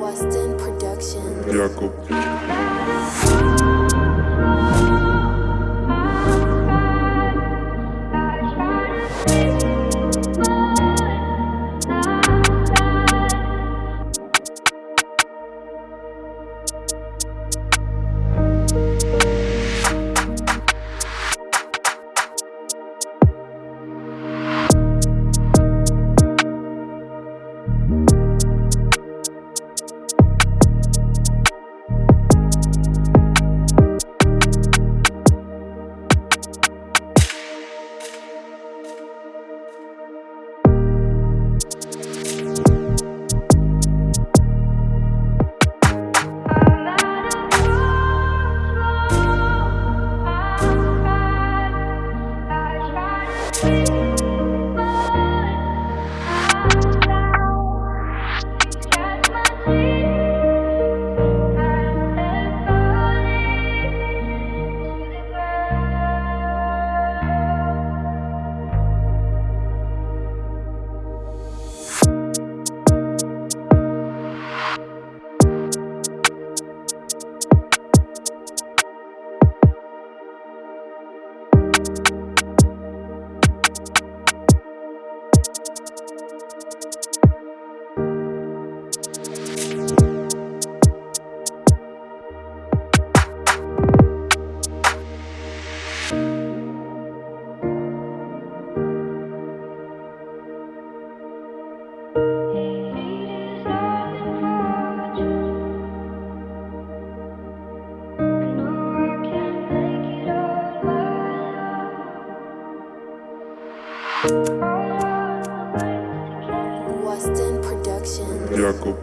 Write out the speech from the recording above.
Weston Production. Jakub. Weston Production. Jakub.